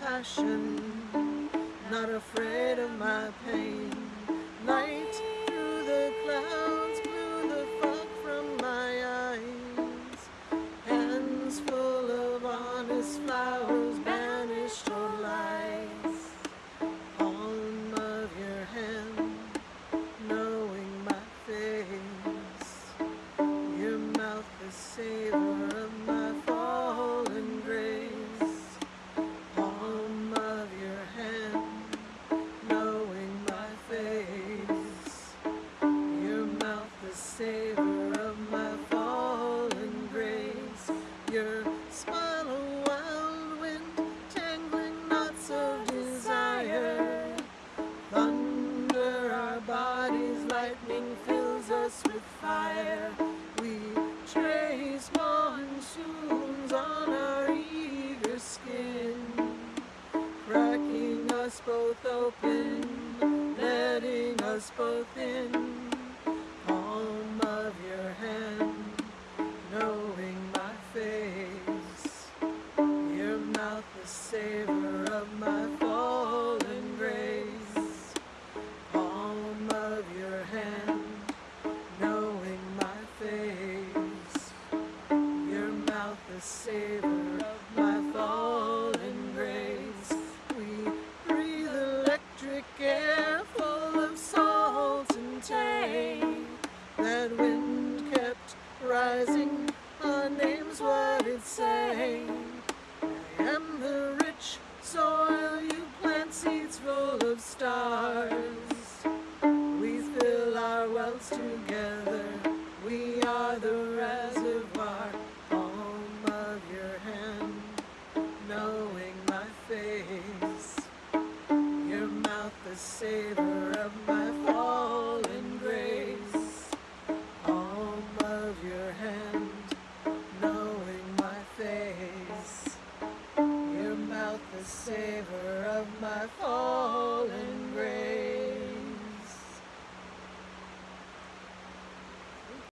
passion, not afraid of my pain. Night through the clouds blew the fog from my eyes. Hands full of honest flowers banished all lies. Palm of your hand, knowing my face. Your mouth is savor lightning fills us with fire. We trace monsoons on our eager skin, cracking us both open, letting us both in. Palm of your hand, knowing my face. Your mouth the savor of my fallen grace. We breathe electric air full of salt and tang. That wind kept rising, our name's what it sang. I am the rich soil, you plant seeds full of stars. We fill our wells together, savor of my fallen grace. Palm of your hand, knowing my face. Your mouth the savor of my fall.